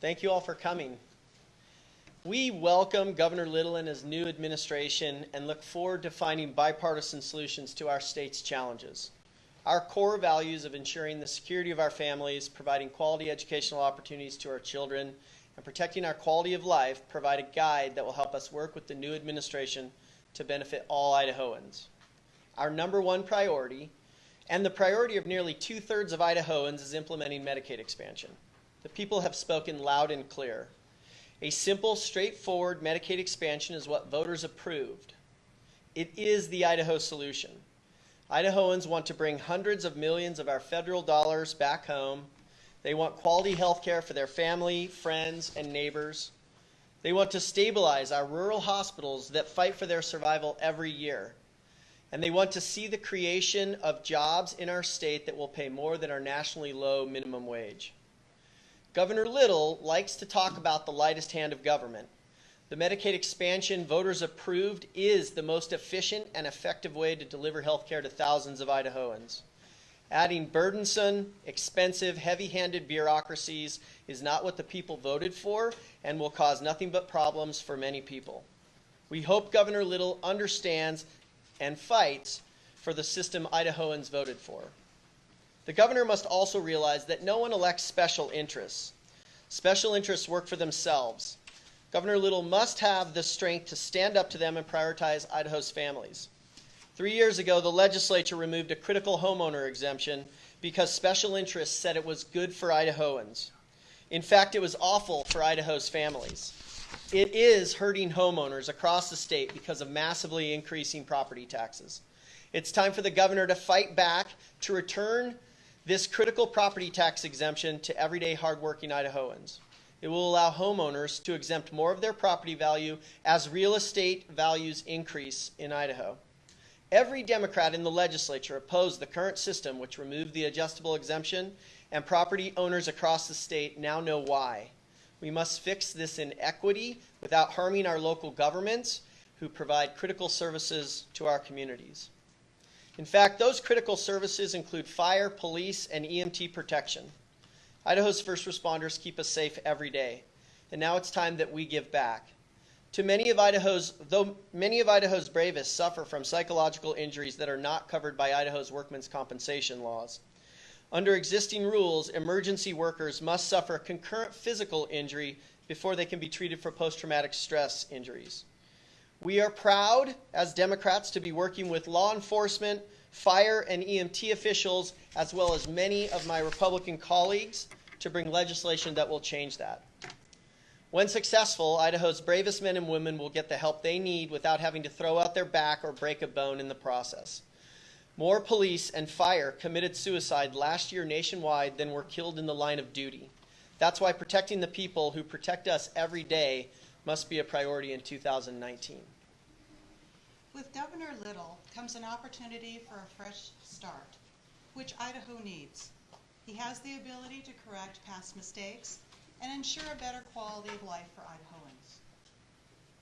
Thank you all for coming. We welcome Governor Little and his new administration and look forward to finding bipartisan solutions to our state's challenges. Our core values of ensuring the security of our families, providing quality educational opportunities to our children, and protecting our quality of life provide a guide that will help us work with the new administration to benefit all Idahoans. Our number one priority, and the priority of nearly two thirds of Idahoans, is implementing Medicaid expansion. The people have spoken loud and clear. A simple, straightforward Medicaid expansion is what voters approved. It is the Idaho solution. Idahoans want to bring hundreds of millions of our federal dollars back home. They want quality health care for their family, friends, and neighbors. They want to stabilize our rural hospitals that fight for their survival every year. And they want to see the creation of jobs in our state that will pay more than our nationally low minimum wage. Governor Little likes to talk about the lightest hand of government. The Medicaid expansion voters approved is the most efficient and effective way to deliver health care to thousands of Idahoans. Adding burdensome, expensive, heavy handed bureaucracies is not what the people voted for and will cause nothing but problems for many people. We hope Governor Little understands and fights for the system Idahoans voted for. The governor must also realize that no one elects special interests. Special interests work for themselves. Governor Little must have the strength to stand up to them and prioritize Idaho's families. Three years ago, the legislature removed a critical homeowner exemption because special interests said it was good for Idahoans. In fact, it was awful for Idaho's families. It is hurting homeowners across the state because of massively increasing property taxes. It's time for the governor to fight back to return this critical property tax exemption to everyday hardworking Idahoans. It will allow homeowners to exempt more of their property value as real estate values increase in Idaho. Every Democrat in the legislature opposed the current system, which removed the adjustable exemption, and property owners across the state now know why. We must fix this inequity without harming our local governments who provide critical services to our communities. In fact, those critical services include fire, police, and EMT protection. Idaho's first responders keep us safe every day, and now it's time that we give back. To many of Idaho's, though many of Idaho's bravest suffer from psychological injuries that are not covered by Idaho's workmen's compensation laws. Under existing rules, emergency workers must suffer concurrent physical injury before they can be treated for post traumatic stress injuries. We are proud as Democrats to be working with law enforcement, fire, and EMT officials, as well as many of my Republican colleagues, to bring legislation that will change that. When successful, Idaho's bravest men and women will get the help they need without having to throw out their back or break a bone in the process. More police and fire committed suicide last year nationwide than were killed in the line of duty. That's why protecting the people who protect us every day must be a priority in 2019. With Governor Little comes an opportunity for a fresh start, which Idaho needs. He has the ability to correct past mistakes and ensure a better quality of life for Idahoans.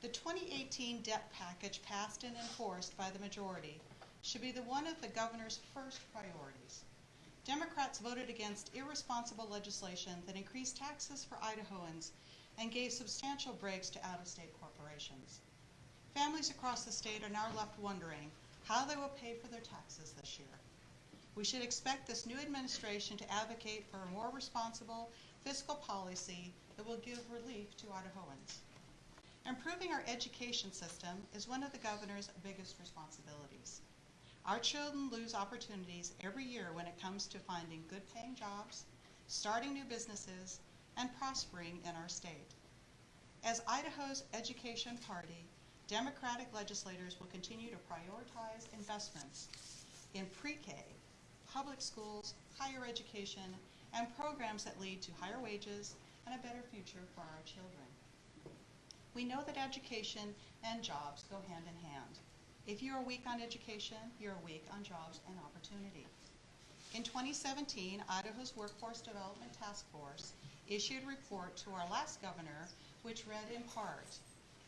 The 2018 debt package passed and enforced by the majority should be the one of the governor's first priorities. Democrats voted against irresponsible legislation that increased taxes for Idahoans and gave substantial breaks to out-of-state corporations. Families across the state are now left wondering how they will pay for their taxes this year. We should expect this new administration to advocate for a more responsible fiscal policy that will give relief to Idahoans. Improving our education system is one of the governor's biggest responsibilities. Our children lose opportunities every year when it comes to finding good paying jobs, starting new businesses, and prospering in our state. As Idaho's education party, Democratic legislators will continue to prioritize investments in pre-K, public schools, higher education, and programs that lead to higher wages and a better future for our children. We know that education and jobs go hand in hand. If you are weak on education, you're weak on jobs and opportunity. In 2017, Idaho's Workforce Development Task Force issued a report to our last governor, which read in part,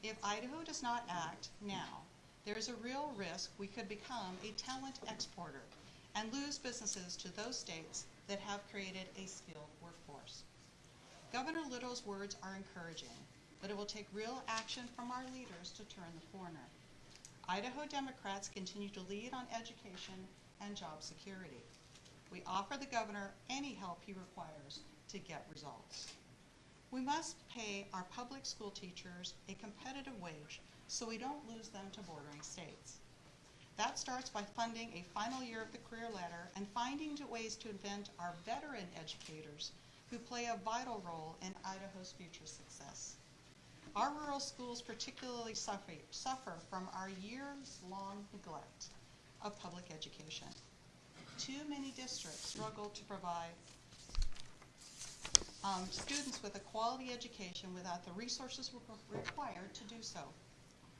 if Idaho does not act now, there is a real risk we could become a talent exporter and lose businesses to those states that have created a skilled workforce. Governor Little's words are encouraging, but it will take real action from our leaders to turn the corner. Idaho Democrats continue to lead on education and job security. We offer the governor any help he requires to get results. We must pay our public school teachers a competitive wage so we don't lose them to bordering states. That starts by funding a final year of the career ladder and finding ways to invent our veteran educators who play a vital role in Idaho's future success. Our rural schools particularly suffer, suffer from our years-long neglect of public education. Too many districts struggle to provide um, students with a quality education without the resources re- required to do so.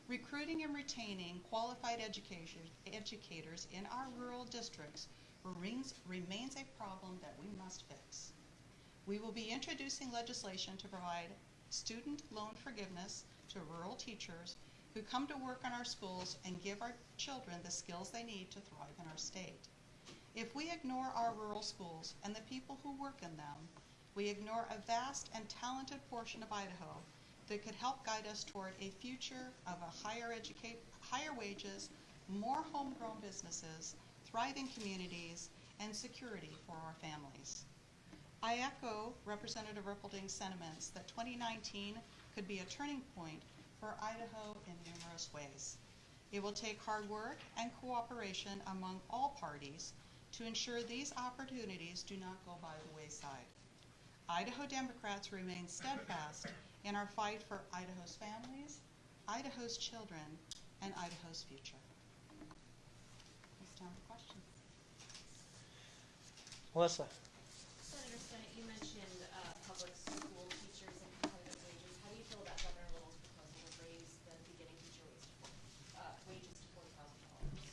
Recruiting and retaining qualified educators in our rural districts remains, remains a problem that we must fix. We will be introducing legislation to provide student loan forgiveness to rural teachers who come to work in our schools and give our children the skills they need to thrive in our state. If we ignore our rural schools and the people who work in them, we ignore a vast and talented portion of Idaho that could help guide us toward a future of a higher educate, higher wages, more homegrown businesses, thriving communities, and security for our families. I echo Representative Erpelding's sentiments that 2019 could be a turning point for Idaho in numerous ways. It will take hard work and cooperation among all parties to ensure these opportunities do not go by the wayside. Idaho Democrats remain steadfast in our fight for Idaho's families, Idaho's children, and Idaho's future. It's time for questions. Melissa. Senator Stennett, you mentioned uh, public school teachers and competitive wages. How do you feel about Governor Little's proposal to raise the beginning teacher wage to, uh, wages to forty thousand dollars?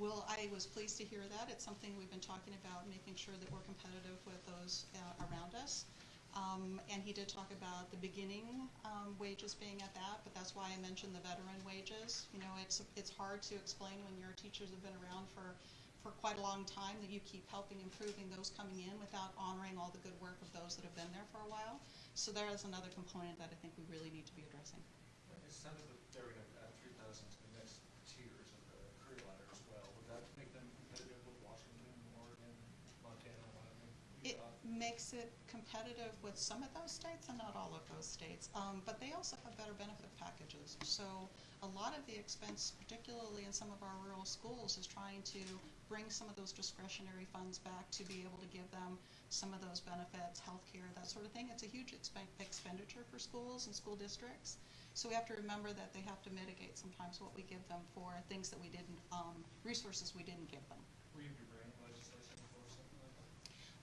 Well, I was pleased to hear that. It's something we've been talking about, making sure that we're competitive with those uh, around us. Um, and he did talk about the beginning um, wages being at that, but that's why I mentioned the veteran wages. You know, it's it's hard to explain when your teachers have been around for for quite a long time that you keep helping improving those coming in without honoring all the good work of those that have been there for a while. So there is another component that I think we really need to be addressing three thousand to the next tiers of the career ladder as well. Would that make them competitive with Washington, Oregon, Montana, Wyoming, It Utah? Makes it competitive with some of those states and not all of those states. Um, but they also have better benefit packages. So a lot of the expense, particularly in some of our rural schools, is trying to bring some of those discretionary funds back to be able to give them some of those benefits, health care, that sort of thing. It's a huge expen- expenditure for schools and school districts. So we have to remember that they have to mitigate sometimes what we give them for things that we didn't, um, resources we didn't give them. Will you be bringing legislation for something like that?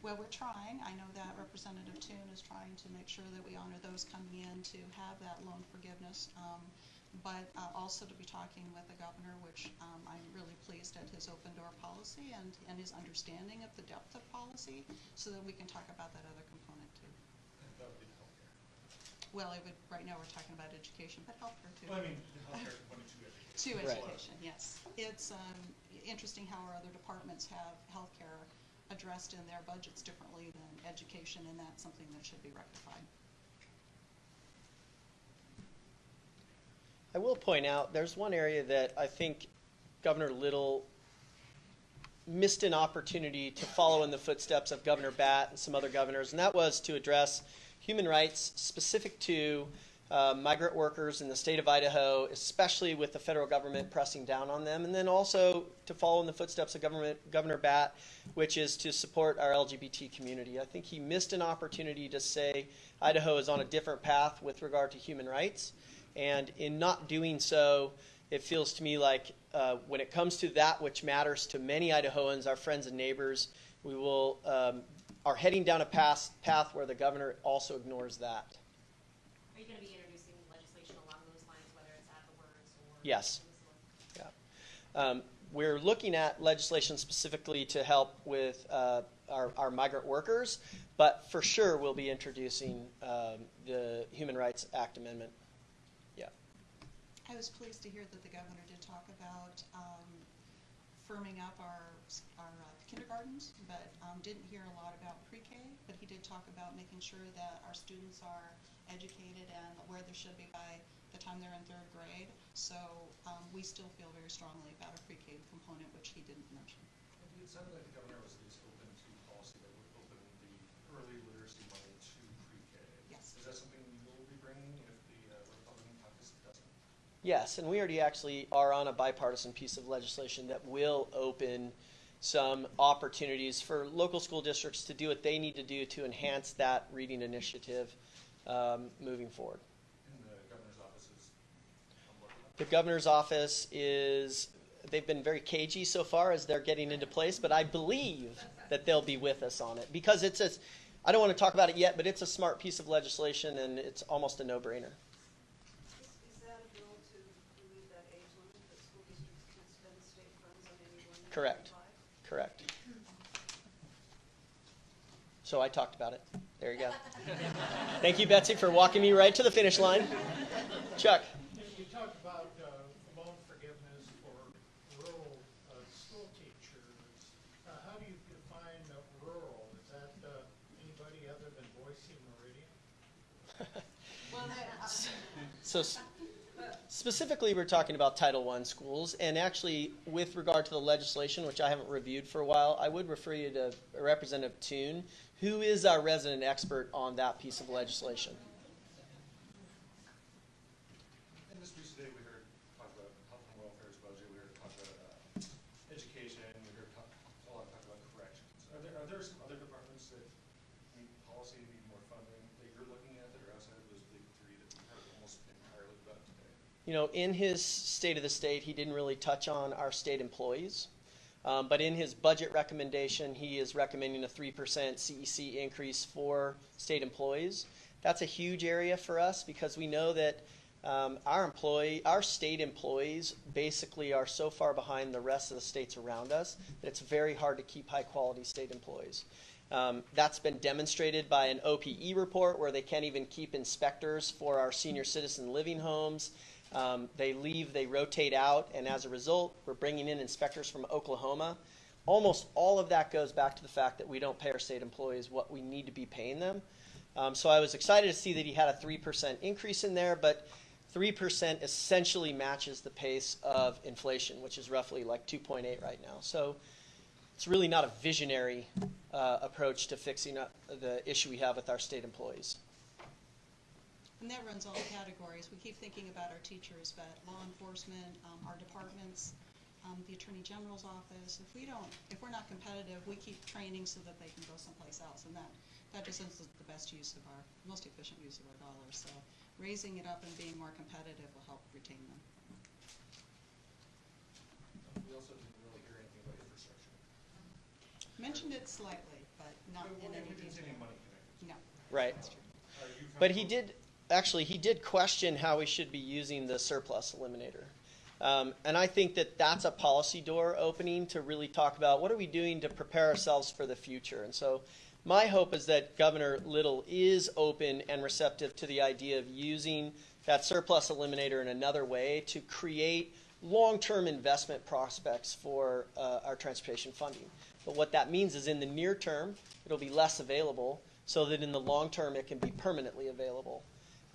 Well, we're trying. I know that Representative Toone is trying to make sure that we honor those coming in to have that loan forgiveness. Um, but uh, also to be talking with the governor, which um, I'm really pleased at his open door policy and, and his understanding of the depth of policy, so that we can talk about that other component too. And that would be healthcare. Well, it would, right now we're talking about education, but healthcare too. Well, I mean, the healthcare component to education. To Right. education, yes. It's um, interesting how our other departments have healthcare addressed in their budgets differently than education, and that's something that should be rectified. I will point out there's one area that I think Governor Little missed an opportunity to follow in the footsteps of Governor Batt and some other governors, and that was to address human rights specific to uh, migrant workers in the state of Idaho, especially with the federal government pressing down on them, and then also to follow in the footsteps of government, Governor Batt, which is to support our LGBT community. I think he missed an opportunity to say Idaho is on a different path with regard to human rights. And in not doing so, it feels to me like uh, when it comes to that which matters to many Idahoans, our friends and neighbors, we will um, are heading down a path, path where the governor also ignores that. Are you gonna be introducing legislation along those lines, whether it's at the words or? Yes. Yeah. Um, we're looking at legislation specifically to help with uh, our, our migrant workers, but for sure we'll be introducing um, the Human Rights Act amendment. Yeah. I was pleased to hear that the governor did talk about um, firming up our, our uh, kindergartens, but um, didn't hear a lot about pre-K. But he did talk about making sure that our students are educated and where they should be by the time they're in third grade. So um, we still feel very strongly about a pre-K component, which he didn't mention. And It sounded like the governor was at least open to policy that would open the early literacy money to pre-K. Yes. Is that something you'll be bringing if the uh, Republican caucus doesn't? Yes, and we already actually are on a bipartisan piece of legislation that will open some opportunities for local school districts to do what they need to do to enhance that reading initiative um, moving forward. And the governor's office is on board with The governor's office is, they've been very cagey so far as they're getting into place, but I believe that they'll be with us on it because it's a, I don't want to talk about it yet, but it's a smart piece of legislation and it's almost a no-brainer. Is, is that a bill to remove that age limit that school districts can spend state funds on any one? Correct. Correct. So I talked about it. There you go. Thank you, Betsy, for walking me right to the finish line. Chuck, talked about uh, loan forgiveness for rural uh, school teachers. Uh, How do you define uh, rural? Is that uh, anybody other than Boise Meridian? so specifically, we're talking about Title I schools, and actually, with regard to the legislation, which I haven't reviewed for a while, I would refer you to Representative Toone, who is our resident expert on that piece of legislation. And just recently, we heard talk about health and welfare's budget, we heard talk about uh, education, we heard talk, a lot of talk about corrections. Are there, are there some other departments that policy, need more funding, that you're looking at that are outside of those big three that we heard almost entirely about today? You know, in his State of the State, he didn't really touch on our state employees. Um, but in his budget recommendation, he is recommending a 3% CEC increase for state employees. That's a huge area for us because we know that um, our employee, our state employees basically are so far behind the rest of the states around us that it's very hard to keep high quality state employees. Um, that's been demonstrated by an OPE report where they can't even keep inspectors for our senior citizen living homes. Um, they leave, they rotate out, and as a result, we're bringing in inspectors from Oklahoma. Almost all of that goes back to the fact that we don't pay our state employees what we need to be paying them. Um, so I was excited to see that he had a 3% increase in there, but 3% essentially matches the pace of inflation, which is roughly like 2.8 right now. So it's really not a visionary uh, approach to fixing up the issue we have with our state employees. And that runs all categories. We keep thinking about our teachers, but law enforcement, um, our departments, um, the Attorney General's office. If we don't, if we're not competitive, we keep training so that they can go someplace else. And that, that just is the best use of our, most efficient use of our dollars. So raising it up and being more competitive will help retain them. We also didn't really hear anything about infrastructure. Mentioned it slightly, but not But in any didn't any detail. money. No. Right. That's true. But he did, actually, he did question how we should be using the surplus eliminator. Um, and I think that that's a policy door opening to really talk about what are we doing to prepare ourselves for the future. And so my hope is that Governor Little is open and receptive to the idea of using that surplus eliminator in another way to create long-term investment prospects for uh, our transportation funding. But what that means is in the near term, it'll be less available so that in the long term, it can be permanently available.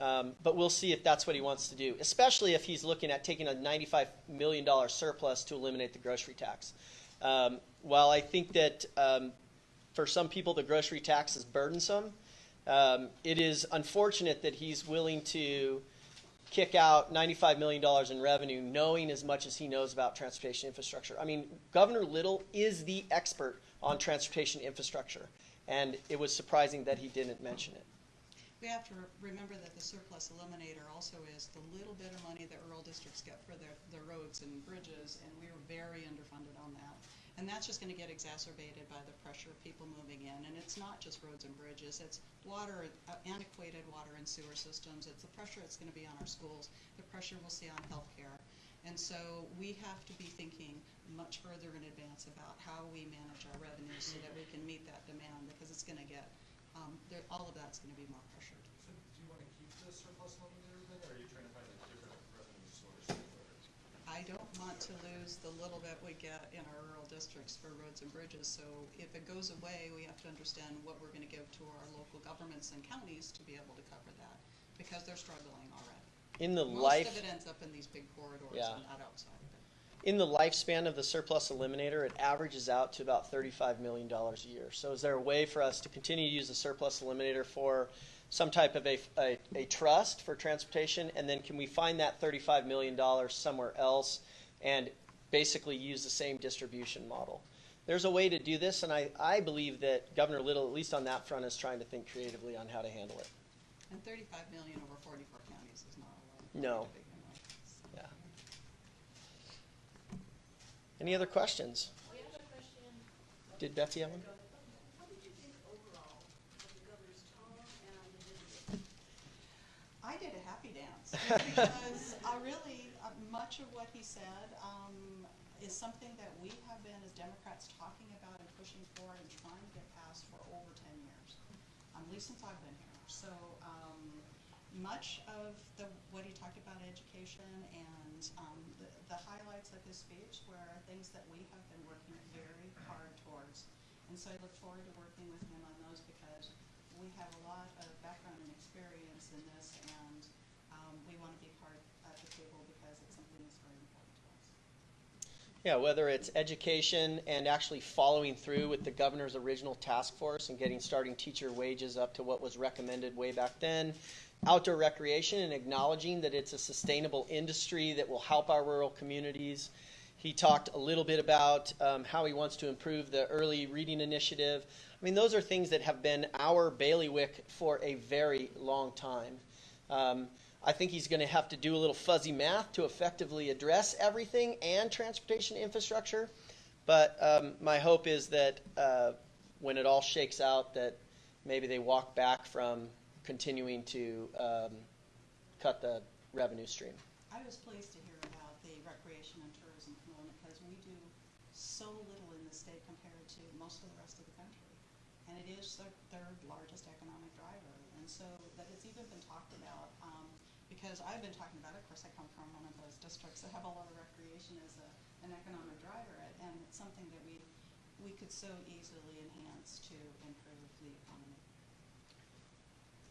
Um, but we'll see if that's what he wants to do, especially if he's looking at taking a $95 million surplus to eliminate the grocery tax. Um, while I think that um, for some people the grocery tax is burdensome, um, it is unfortunate that he's willing to kick out $95 million in revenue, knowing as much as he knows about transportation infrastructure. I mean, Governor Little is the expert on transportation infrastructure, and it was surprising that he didn't mention it. We have to re- remember that the surplus eliminator also is the little bit of money that rural districts get for their, their roads and bridges, and we're very underfunded on that. And that's just gonna get exacerbated by the pressure of people moving in, and it's not just roads and bridges, it's water, uh, antiquated water and sewer systems, it's the pressure it's gonna be on our schools, the pressure we'll see on healthcare. And so we have to be thinking much further in advance about how we manage our revenues so that we can meet that demand, because it's gonna get, um, all of that's gonna be more pressured. So do you want to keep the surplus eliminator then, or are you trying to find a different revenue source? for it? I don't want to lose the little bit we get in our rural districts for roads and bridges. So if it goes away, we have to understand what we're gonna give to our local governments and counties to be able to cover that, because they're struggling already. In the Most life, of it ends up in these big corridors Yeah. and not outside of it. in the lifespan of the surplus eliminator, it averages out to about $35 million a year. So is there a way for us to continue to use the surplus eliminator for some type of a, a, a trust for transportation? And then can we find that $35 million somewhere else and basically use the same distribution model? There's a way to do this, and I, I believe that Governor Little, at least on that front, is trying to think creatively on how to handle it. And thirty-five million over forty-four counties is not a lot. No. money to begin with. Yeah. Any other questions? We have a question. Did Betsy have one? What did you think overall of the governor's tone and the video? I did a happy dance because I really, uh, much of what he said um, is something that we have been as Democrats talking about and pushing for and trying to get passed for over 10 years, um, at least since I've been here. So um, much of the, what he talked about education and um, the, the highlights of his speech were things that we have been working very hard towards. And so I look forward to working with him on those because we have a lot of background and experience in this and um, we want to be part at the table because it's something that's very important to us. Yeah, whether it's education and actually following through with the governor's original task force and getting starting teacher wages up to what was recommended way back then, outdoor recreation and acknowledging that it's a sustainable industry that will help our rural communities. He talked a little bit about um, how he wants to improve the early reading initiative. I mean, those are things that have been our bailiwick for a very long time. Um, I think he's going to have to do a little fuzzy math to effectively address everything and transportation infrastructure. But um, my hope is that uh, when it all shakes out, that maybe they walk back from continuing to um, cut the revenue stream. I was pleased to hear about the recreation and tourism component because we do so little in the state compared to most of the rest of the country. And it is their third largest economic driver. And so that it's even been talked about, um, because I've been talking about it, of course, I come from one of those districts that have a lot of recreation as a, an economic driver. And it's something that we, we could so easily enhance to improve the economy.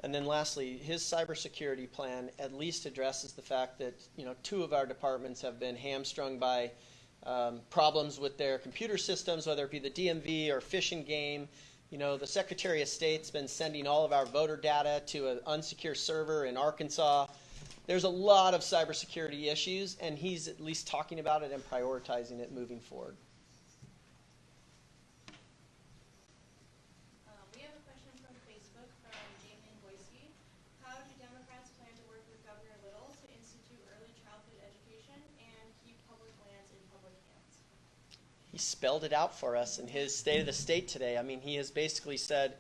And then lastly, his cybersecurity plan at least addresses the fact that you know two of our departments have been hamstrung by um, problems with their computer systems, whether it be the DMV or Fish and Game. You know, the Secretary of State's been sending all of our voter data to an unsecure server in Arkansas. There's a lot of cybersecurity issues, and he's at least talking about it and prioritizing it moving forward. Um, we have a question from Facebook from Damien Boyce. How do Democrats plan to work with Governor Little to institute early childhood education and keep public lands in public hands? he spelled it out for us in his State of the State today. I mean, he has basically said,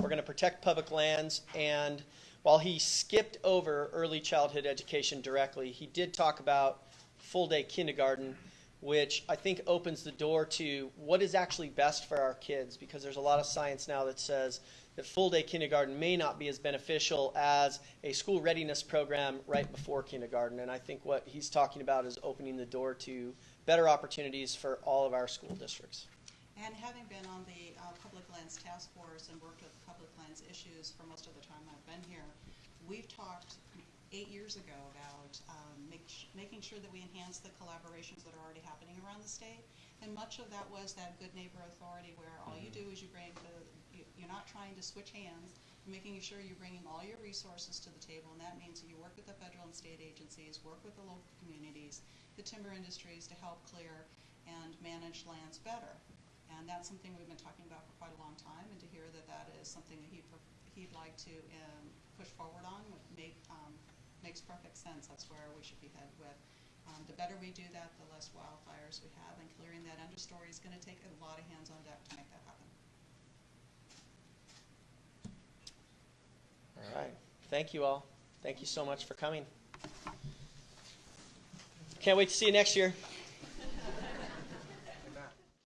we're going to protect public lands. And while he skipped over early childhood education directly, he did talk about full day kindergarten, which I think opens the door to what is actually best for our kids because there's a lot of science now that says that full day kindergarten may not be as beneficial as a school readiness program right before kindergarten. And I think what he's talking about is opening the door to better opportunities for all of our school districts. And having been on the uh, Public Lands Task Force and worked with public lands issues for most of the time I've been here, we've talked eight years ago about um, make, making sure that we enhance the collaborations that are already happening around the state. And much of that was that good neighbor authority where all you do is you bring the, you- you're not trying to switch hands, you're making sure you're bringing all your resources to the table, and that means that you work with the federal and state agencies, work with the local communities, the timber industries to help clear and manage lands better. And that's something we've been talking about for quite a long time, and to hear that that is something that he'd, he'd like to um, push forward on make, um, makes perfect sense. That's where we should be headed with. Um, the better we do that, the less wildfires we have, and clearing that understory is going to take a lot of hands on deck to make that happen. All right. Thank you all. Thank you so much for coming. Can't wait to see you next year.